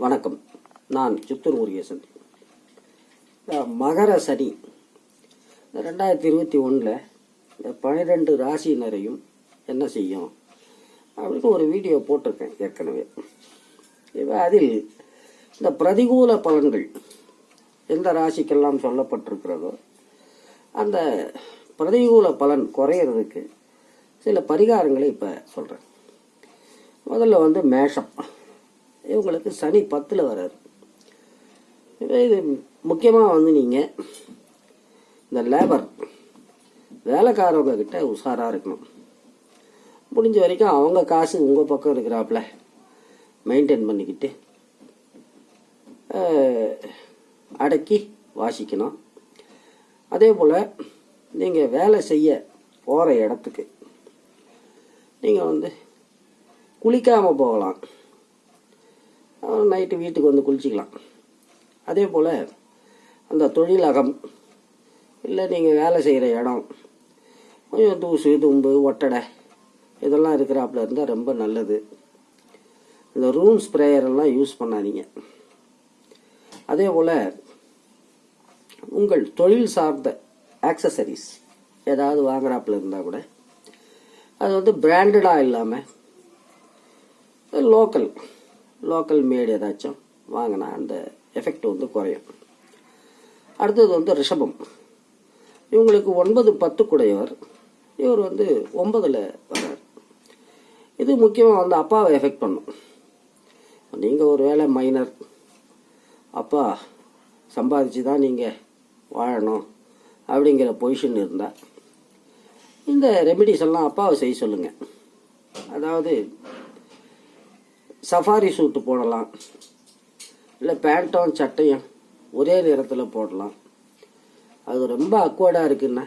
வணக்கம். நான் சித்தூர் முருகேசன். இந்த மகர சனி ரெண்டாயிரத்தி இருபத்தி ஒன்றில் இந்த பன்னிரெண்டு ராசியினரையும் என்ன செய்யும் அப்படின்னு ஒரு வீடியோ போட்டிருக்கேன் ஏற்கனவே. இப்போ அதில் இந்த பிரதிகூல பலன்கள் எந்த ராசிக்கெல்லாம் சொல்லப்பட்டிருக்கிறதோ அந்த பிரதிகூல பலன் குறையிறதுக்கு சில பரிகாரங்களை இப்போ சொல்கிறேன் முதல்ல வந்து மேஷம். இவங்களுக்கு சனி பத்தில் வராரு. இது முக்கியமாக வந்து நீங்கள் இந்த லேபர் வேலைக்காரவங்க கிட்ட உஷாராக இருக்கணும். முடிஞ்ச வரைக்கும் அவங்க காசு உங்கள் பக்கம் இருக்கிறாப்புல மெயின்டைன் பண்ணிக்கிட்டு அடக்கி வாசிக்கணும். அதே போல் நீங்கள் வேலை செய்ய போகிற இடத்துக்கு நீங்கள் வந்து குளிக்காமல் போகலாம். நைட்டு வீட்டுக்கு வந்து குளிச்சிக்கலாம். அதே போல் அந்த தொழிலகம் இல்லை நீங்கள் வேலை செய்கிற இடம் கொஞ்சம் தூசு தும்பு ஒட்டடை இதெல்லாம் இருக்கிறாப்புல இருந்தால் ரொம்ப நல்லது. இந்த ரூம் ஸ்ப்ரேயரெல்லாம் யூஸ் பண்ணாதீங்க. அதே போல் உங்கள் தொழில் சார்ந்த ஆக்சசரிஸ் ஏதாவது வாங்குறாப்புல இருந்தால் கூட அது வந்து பிராண்டடாக இல்லாமல் லோக்கல் லோக்கல் மேடு ஏதாச்சும் வாங்கினா அந்த எஃபெக்ட் வந்து குறையும். அடுத்தது வந்து ரிஷபம். இவங்களுக்கு ஒன்பது பத்து குடையவர் இவர் வந்து ஒன்பதில் வர்றார். இது முக்கியமாக வந்து அப்பாவை எஃபெக்ட் பண்ணும். நீங்கள் ஒரு வேளை மைனர் அப்பா சம்பாதிச்சு தான் நீங்கள் வாழணும் அப்படிங்கிற பொசிஷன் இருந்தால் இந்த ரெமிடிஸ் எல்லாம் அப்பாவை செய்ய சொல்லுங்கள் அதாவது சஃபாரி சூட்டு போடலாம். இல்லை பேண்ட்டும் சட்டையும் ஒரே நிறத்தில் போடலாம். அது ரொம்ப அக்வர்டாக இருக்குன்னா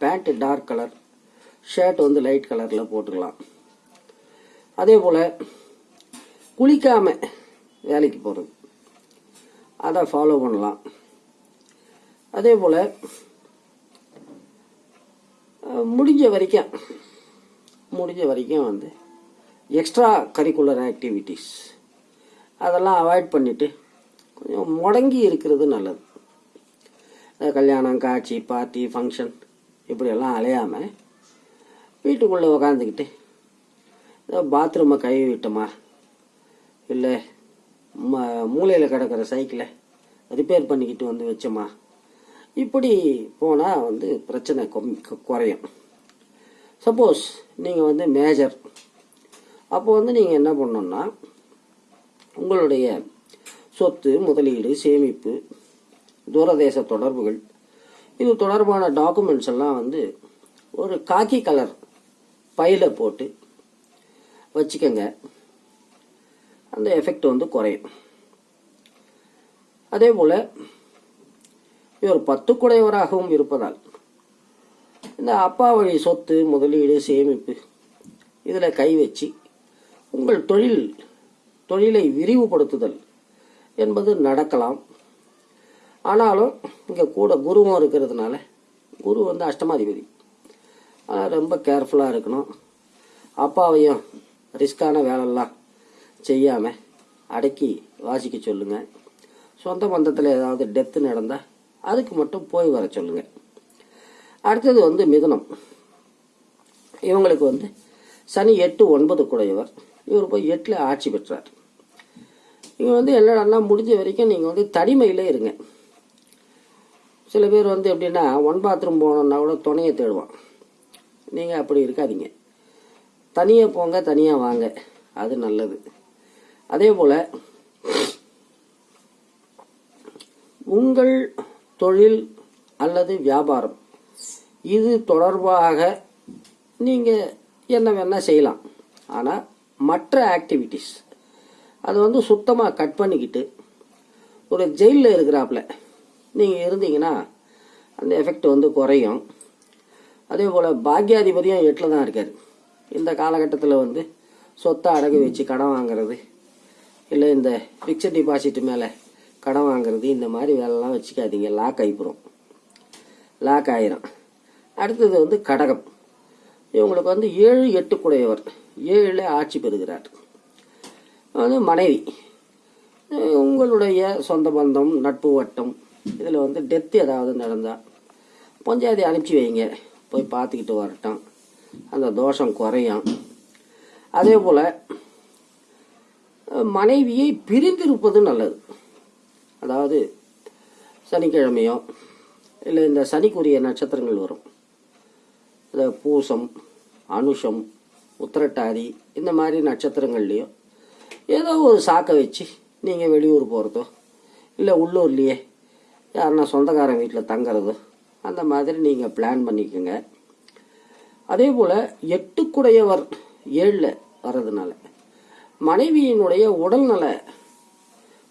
பேண்ட்டு டார்க் கலர் ஷர்ட் வந்து லைட் கலரில் போட்டுக்கலாம். அதே போல் குளிக்காமல் வேலைக்கு போகிறது அதை ஃபாலோ பண்ணலாம். அதே போல் முடிஞ்ச வரைக்கும் முடிஞ்ச வரைக்கும் வந்து எக்ஸ்ட்ரா கரிக்குலர் ஆக்டிவிட்டீஸ் அதெல்லாம் அவாய்ட் பண்ணிவிட்டு கொஞ்சம் முடங்கி இருக்கிறது நல்லது. கல்யாணம் காட்சி பார்ட்டி ஃபங்க்ஷன் இப்படியெல்லாம் அலையாமல் வீட்டுக்குள்ளே உக்காந்துக்கிட்டு ஏதோ பாத்ரூமை கை விட்டோமா? இல்லை ம மூலையில் கிடக்கிற சைக்கிளை ரிப்பேர் பண்ணிக்கிட்டு வந்து வச்சோமா? இப்படி போனால் வந்து பிரச்சனை கொம்- குறையும். சப்போஸ் நீங்கள் வந்து மேஜர் அப்போ வந்து நீங்கள் என்ன பண்ணணும்னா உங்களுடைய சொத்து முதலீடு சேமிப்பு தூரதேச தொடர்புகள் இது தொடர்பான டாக்குமெண்ட்ஸ் எல்லாம் வந்து ஒரு காக்கி கலர் பையில போட்டு வச்சுக்கோங்க. அந்த எஃபெக்ட் வந்து குறையும். அதே போல் இவர் பத்து குடையவராகவும் இருப்பதால் இந்த அப்பா வழி சொத்து முதலீடு சேமிப்பு இதில் கை வச்சு உங்கள் தொழில் தொழிலை விரிவுபடுத்துதல் என்பது நடக்கலாம். ஆனாலும் இங்கே கூட குருவும் இருக்கிறதுனால குரு வந்து அஷ்டமாதிபதி. ரொம்ப கேர்ஃபுல்லாக இருக்கணும். அப்பாவையும் ரிஸ்கான வேலைலாம் செய்யாமல் அடக்கி வாசிக்க சொல்லுங்கள் சொந்த பந்தத்தில் ஏதாவது டெத்து நடந்தால் அதுக்கு மட்டும் போய் வர சொல்லுங்கள் அடுத்தது வந்து மிதுனம். இவங்களுக்கு வந்து சனி எட்டு ஒன்பது குடையவர். இவர் போய் எட்டில் ஆட்சி பெற்றார். இவங்க வந்து எல்லாம் முடிஞ்ச வரைக்கும் நீங்கள் வந்து தனிமையில் இருங்க. சில பேர் வந்து எப்படின்னா ஒன் பாத்ரூம் போகணுன்னா கூட துணையை தேடுவான். நீங்கள் அப்படி இருக்காதீங்க. தனியாக போங்க தனியாக வாங்க. அது நல்லது. அதே போல் உங்கள் தொழில் அல்லது வியாபாரம் இது தொடர்பாக நீங்கள் என்ன வேணால் செய்யலாம். ஆனால் மற்ற ஆக்டிவிட்டீஸ் அது வந்து சுத்தமாக கட் பண்ணிக்கிட்டு ஒரு ஜெயிலில் இருக்கிறாப்புல நீங்கள் இருந்தீங்கன்னா அந்த எஃபெக்ட் வந்து குறையும். அதே போல் பாக்யாதிபதியும் எட்டில் தான் இருக்கார். இந்த காலகட்டத்தில் வந்து சொத்தை அடகு வச்சு கடன் வாங்குறது இல்லை இந்த ஃபிக்ஸட் டிபாசிட் மேலே கடன் வாங்குறது இந்த மாதிரி வேலைலாம் வச்சுக்காதீங்க. லாக் ஆகிப்போம் லாக் ஆயிரும். அடுத்தது வந்து கடகம். இவங்களுக்கு வந்து ஏழு எட்டு குடையவர் ஏழில் ஆட்சி பெறுகிறார். வந்து மனைவி. உங்களுடைய சொந்த பந்தம் நட்பு வட்டம் இதில் வந்து டெத்து ஏதாவது நடந்தால் பஞ்சாயத்தை அனுப்பிச்சி வைங்க. போய் பார்த்துக்கிட்டு வரட்டும். அந்த தோஷம் குறையும். அதே போல் மனைவியை பிரிந்திருப்பது நல்லது. அதாவது சனிக்கிழமையோ இல்லை இந்த சனிக்குரிய நட்சத்திரங்கள் வரும். இந்த பூசம் அனுஷம் உத்திரட்டாதி இந்த மாதிரி நட்சத்திரங்கள்லையோ ஏதோ ஒரு சாக்கை வச்சு நீங்கள் வெளியூர் போகிறதோ இல்லை உள்ளூர்லேயே யாருன்னா சொந்தக்காரன் வீட்டில் தங்குறதோ அந்த மாதிரி நீங்கள் பிளான் பண்ணிக்கோங்க. அதே போல் எட்டுக்குடையவர் ஏழில் வர்றதுனால மனைவியினுடைய உடல்நல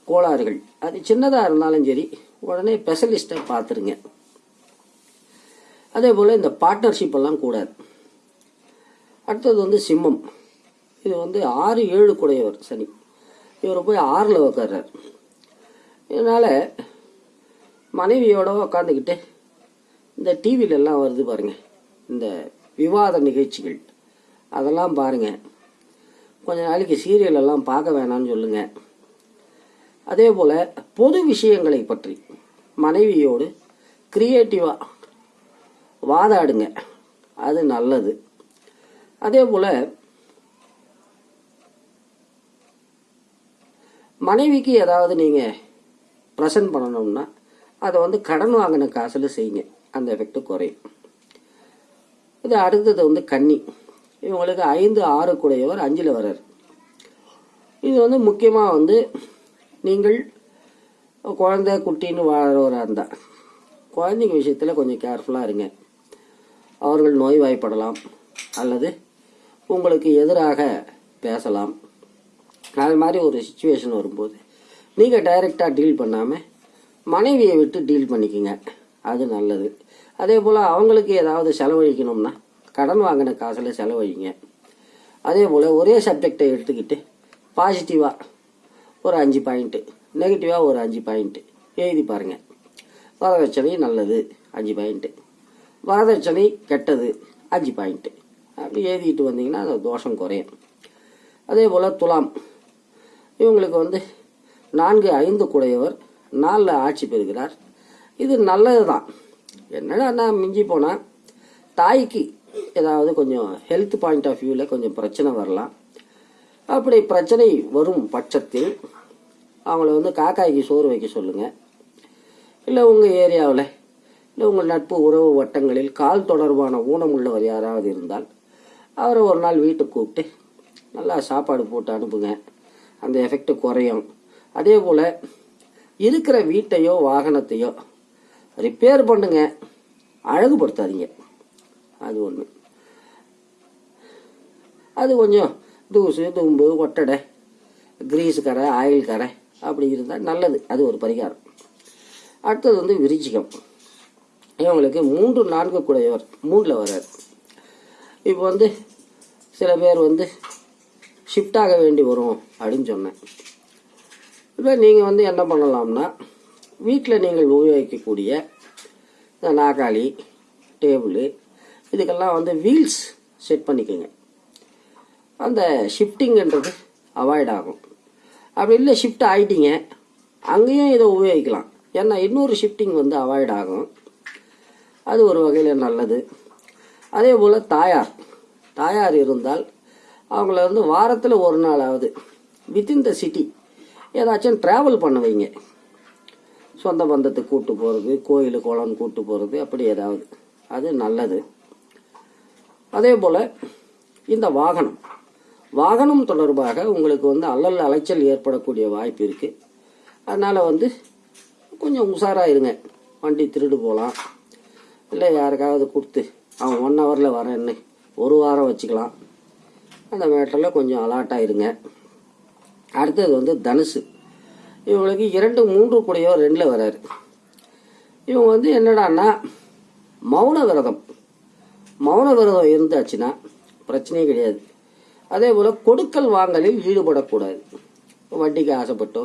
கோளாறுகள் அது சின்னதாக இருந்தாலும் சரி உடனே ஸ்பெஷலிஸ்ட்டை பார்த்துருங்க. அதே போல் இந்த பார்ட்னர்ஷிப் எல்லாம் கூடாது. அடுத்தது வந்து சிம்மம். இது வந்து ஆறு ஏழு குடையவர் சனி. இவர் போய் ஆறில் உட்கார்றார் இதனால் மனைவியோட உட்காந்துக்கிட்டு இந்த டிவில எல்லாம் வருது பாருங்கள் இந்த விவாத நிகழ்ச்சிகள். அதெல்லாம் பாருங்கள் கொஞ்ச நாளைக்கு சீரியல் எல்லாம் பார்க்க வேணாம்னு சொல்லுங்க. அதே போல் பொது விஷயங்களை பற்றி மனைவியோடு கிரியேட்டிவாக வாதாடுங்க. அது நல்லது. அதே போல் மனைவிக்கு ஏதாவது நீங்கள் ப்ரெசன்ட் பண்ணணும்னா அதை வந்து கடன் வாங்கின காசில் செய்யுங்க. அந்த எஃபெக்ட் குறையும். இது அடுத்தது வந்து கன்னி. இவங்களுக்கு ஐந்து ஆறு கூடையவர் அஞ்சில் வரார் இது வந்து முக்கியமாக வந்து நீங்கள் குழந்தை குட்டின்னு வாழ்கிறவராக இருந்தால் குழந்தைங்க விஷயத்தில் கொஞ்சம் கேர்ஃபுல்லாக இருங்க. அவர்கள் நோய்வாய்ப்படலாம். அல்லது உங்களுக்கு எதிராக பேசலாம். அது மாதிரி ஒரு சுச்சுவேஷன் வரும்போது நீங்கள் டைரெக்டாக டீல் பண்ணாமல் மனைவியை விட்டு டீல் பண்ணிக்கோங்க. அது நல்லது. அதே போல் அவங்களுக்கு ஏதாவது செலவழிக்கணும்னா கடன் வாங்கின காசில் செலவழிங்க. அதே போல் ஒரே சப்ஜெக்டை எடுத்துக்கிட்டு பாசிட்டிவாக ஒரு அஞ்சு பாயிண்ட்டு நெகட்டிவாக ஒரு அஞ்சு பாயிண்ட்டு எழுதி பாருங்கள் வரதட்சணை நல்லது அஞ்சு பாயிண்ட்டு வரதட்சணை கெட்டது அஞ்சு பாயிண்ட்டு அப்படி எழுதிட்டு வந்தீங்கன்னா அந்த தோஷம் குறையும். அதே போல் துலாம். இவங்களுக்கு வந்து நான்கு ஐந்து குடையவர் நாலில் ஆட்சி பெறுகிறார். இது நல்லது தான் என்னடா நான் மிஞ்சி போனால் தாய்க்கு ஏதாவது கொஞ்சம் ஹெல்த் பாயிண்ட் ஆஃப் வியூவில் கொஞ்சம் பிரச்சனை வரலாம். அப்படி பிரச்சனை வரும் பட்சத்தில் அவங்கள வந்து காக்காய்க்கு சோறு வைக்க சொல்லுங்கள் இல்லை உங்கள் ஏரியாவில் இல்லை உங்கள் நட்பு உறவு வட்டங்களில் கால் தொடர்பான ஊனம் உள்ளவர் யாராவது இருந்தால் அவரை ஒரு நாள் வீட்டுக்கு கூப்பிட்டு நல்லா சாப்பாடு போட்டு அனுப்புங்க. அந்த எஃபெக்ட் குறையும். அதே போல் இருக்கிற வீட்டையோ வாகனத்தையோ ரிப்பேர் பண்ணுங்க. அழகுபடுத்தாதீங்க. அது ஒன்று அது கொஞ்சம் தூசு தும்பு ஒட்டடை கிரீஸ் கரை ஆயில் கரை அப்படி இருந்தால் நல்லது. அது ஒரு பரிகாரம். அடுத்தது வந்து விருச்சிகம். இவங்களுக்கு மூன்று நான்கு கூடையவர் மூணில் வராது இப்போ வந்து சில பேர் வந்து ஷிஃப்ட் ஆக வேண்டி வரும் அப்படின்னு சொன்னேன். இப்போ நீங்கள் வந்து என்ன பண்ணலாம்னா வீட்டில் நீங்கள் உபயோகிக்கக்கூடிய இந்த நாற்காலி டேபிள் இதுக்கெல்லாம் வந்து வீல்ஸ் செட் பண்ணிக்கோங்க. அந்த ஷிஃப்டிங்கன்றது அவாய்ட் ஆகும். அப்படி இல்லை ஷிஃப்ட் ஆகிட்டீங்க அங்கேயும் இதை உபயோகிக்கலாம். ஏன்னா இன்னொரு ஷிஃப்டிங் வந்து அவாய்ட் ஆகும். அது ஒரு வகையில் நல்லது. அதே போல் தாயார். தாயார் இருந்தால் அவங்கள வந்து வாரத்தில் ஒரு நாளாவது வித்தின் த சிட்டி ஏதாச்சும் ட்ராவல் பண்ண வைங்க. சொந்த பந்தத்துக்கு கூட்டு போகிறது கோயில் குளம் கூட்டு போகிறது அப்படி ஏதாவது. அது நல்லது. அதே போல் இந்த வாகனம். வாகனம் தொடர்பாக உங்களுக்கு வந்து அல்லல் அலைச்சல் ஏற்படக்கூடிய வாய்ப்பு இருக்குது அதனால் வந்து கொஞ்சம் உஷாராக இருங்க. வண்டி திருடு போகலாம் இல்லை யாருக்காவது கொடுத்து அவன் ஒன் ஹவரில் வரேன்னு ஒரு வாரம் வச்சுக்கலாம். அந்த மேட்டரில் கொஞ்சம் அலாட்டாக இருங்க அடுத்தது வந்து தனுசு. இவங்களுக்கு இரண்டு மூன்று கூடையோ ரெண்டில் வராரு. இவங்க வந்து என்னடான்னா மௌன விரதம். மௌன விரதம் இருந்தாச்சுன்னா பிரச்சனையே கிடையாது. அதே போல் கொடுக்கல் வாங்கலில் ஈடுபடக்கூடாது. வட்டிக்கு ஆசைப்பட்டோ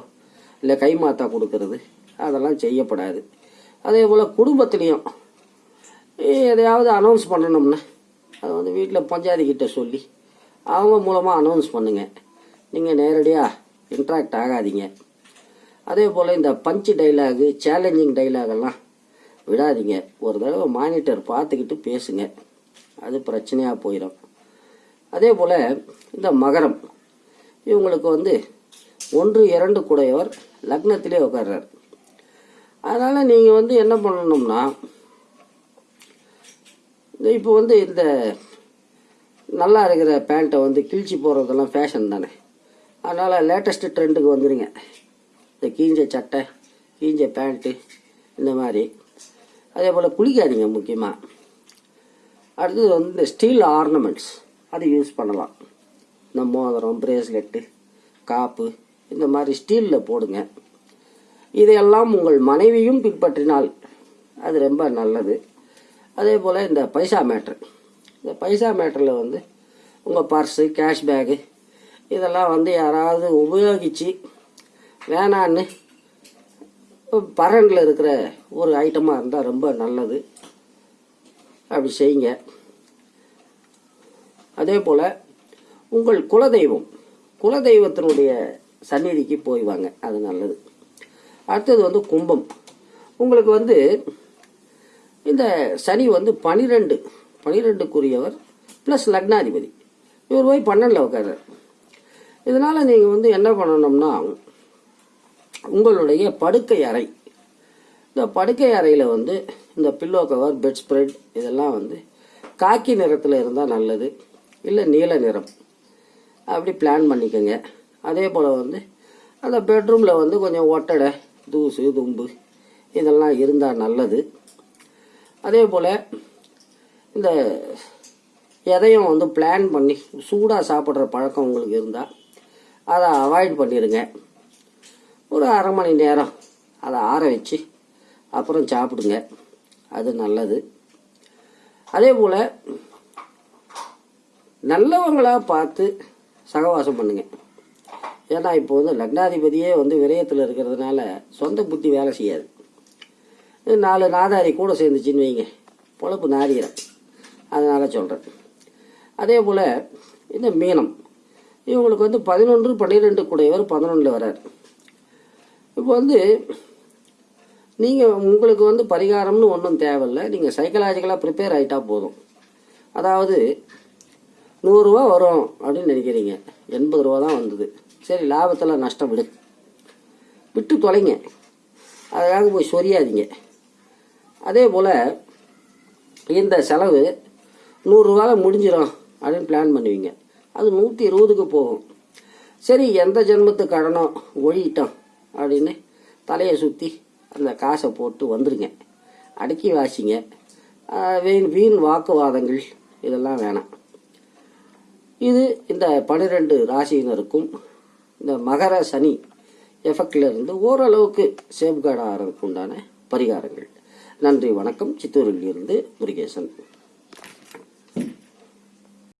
இல்லை கைமாத்தா கொடுக்கறது அதெல்லாம் செய்யப்படாது. அதே போல் குடும்பத்துலேயும் எதையாவது அனௌன்ஸ் பண்ணணும்னா. அது வந்து வீட்டில் பஞ்சாயத்துக்கிட்ட சொல்லி அவங்க மூலமாக அனௌன்ஸ் பண்ணுங்கள் நீங்கள் நேரடியாக இன்ட்ராக்ட் ஆகாதீங்க. அதே போல் இந்த பஞ்சு டைலாகு சேலஞ்சிங் டைலாகெல்லாம் விடாதீங்க. ஒரு தடவை மானிட்டர் பார்த்துக்கிட்டு பேசுங்க. அது பிரச்சனையாக போயிடும் அதே போல் இந்த மகரம் இவங்களுக்கு வந்து ஒன்று இரண்டு கூடையவர் லக்னத்திலே உட்கார்றார். அதனால் நீங்கள் வந்து என்ன பண்ணணும்னா இப்போ வந்து இந்த நல்லா இருக்கிற பேண்ட்டை வந்து கிழிச்சி போடுறதெல்லாம் ஃபேஷன் தானே. அதனால் லேட்டஸ்ட்டு ட்ரெண்டுக்கு வந்துடுங்க இந்த கீஞ்ச சட்டை கீஞ்ச பேண்ட்டு இந்த மாதிரி. அதே போல் குளிக்காதீங்க முக்கியமாக அடுத்தது வந்து இந்த ஸ்டீல் ஆர்னமெண்ட்ஸ் அது யூஸ் பண்ணலாம். இந்த மோதிரம் பிரேஸ்லெட்டு காப்பு இந்த மாதிரி ஸ்டீலில் போடுங்க. இதையெல்லாம் உங்கள் மனைவியும் பின்பற்றினால் அது ரொம்ப நல்லது. அதே போல் இந்த பைசா மேட்ரு. இந்த பைசா மேட்டரில் வந்து உங்கள் பர்ஸு கேஷ் பேக்கு இதெல்லாம் வந்து யாராவது உபயோகித்து வேணான்னு பரனில் இருக்கிற ஒரு ஐட்டமாக இருந்தால் ரொம்ப நல்லது. அப்படி செய்யுங்க. அதே போல் உங்கள் குலதெய்வம் குலதெய்வத்தினுடைய சந்நிதிக்கு போய் வாங்க அது நல்லது. அடுத்தது வந்து கும்பம். உங்களுக்கு வந்து இந்த சனி வந்து பனிரெண்டு பனிரெண்டுக்குரியவர் ப்ளஸ் லக்னாதிபதி. இவர் போய் பன்னெண்டில் உட்கார்றார் இதனால் நீங்கள் வந்து என்ன பண்ணணும்னா உங்களுடைய படுக்கை அறை. இந்த படுக்கை அறையில் வந்து இந்த பில்லோ கவர் பெட் ஸ்ப்ரெட் இதெல்லாம் வந்து காக்கி நிறத்தில் இருந்தால் நல்லது இல்லை நீல நிறம். அப்படி பிளான் பண்ணிக்கோங்க. அதே போல் வந்து அந்த பெட்ரூமில் வந்து கொஞ்சம் ஒட்டடை தூசு தும்பு இதெல்லாம் இருந்தால் நல்லது. அதே போல் இந்த எதையும் வந்து பிளான் பண்ணி சூடாக சாப்பிட்ற பழக்கம் உங்களுக்கு இருந்தால் அதை அவாய்ட் பண்ணிடுங்க ஒரு அரை மணி நேரம் அதை ஆற வச்சு அப்புறம் சாப்பிடுங்க. அது நல்லது. அதே போல் நல்லவங்களாக பார்த்து சகவாசம் பண்ணுங்க. ஏன்னா இப்போ வந்து லக்னாதிபதியே வந்து விரயத்தில் இருக்கிறதுனால சொந்த புத்தி வேலை செய்யாது. நாலு நாதாரி கூட சேர்ந்துச்சின்னு வைங்க. பொழப்பு நாரிகிறேன் அதனால் சொல்கிறேன் அதே போல் இந்த மீனம். இவங்களுக்கு வந்து பதினொன்று பன்னிரெண்டு கூடையவர் பதினொன்றில் வரார். இப்போ வந்து நீங்கள் உங்களுக்கு வந்து பரிகாரம்னு ஒன்றும் தேவையில்லை. நீங்கள் சைக்கலாஜிக்கலாக ப்ரிப்பேர் ஆகிட்டா போதும். அதாவது நூறுரூவா வரும் அப்படின்னு நினைக்கிறீங்க. எண்பது ரூபா தான் வந்தது. சரி லாபத்தில் நஷ்டம் விடு. விட்டு தொலைங்க. அதுக்காக போய் சொரியாதீங்க. அதே போல் இந்த செலவு நூறுரூவாவில் முடிஞ்சிடும் அப்படின்னு பிளான் பண்ணுவீங்க. அது நூற்றி இருபதுக்கு போகும். சரி எந்த ஜென்மத்து கடனோ ஒழியிட்டோம் அப்படின்னு தலையை சுற்றி அந்த காசை போட்டு வந்துடுங்க அடக்கி வாசிங்க. வீண் வீண் வாக்குவாதங்கள் இதெல்லாம் வேணாம். இது இந்த பன்னிரெண்டு ராசியினருக்கும் இந்த மகர சனி எஃபெக்டில் இருந்து ஓரளவுக்கு சேஃப்கார்டாகிறதுக்கு உண்டான பரிகாரங்கள். நன்றி வணக்கம். சித்தூரில் இருந்து முருகேசன்.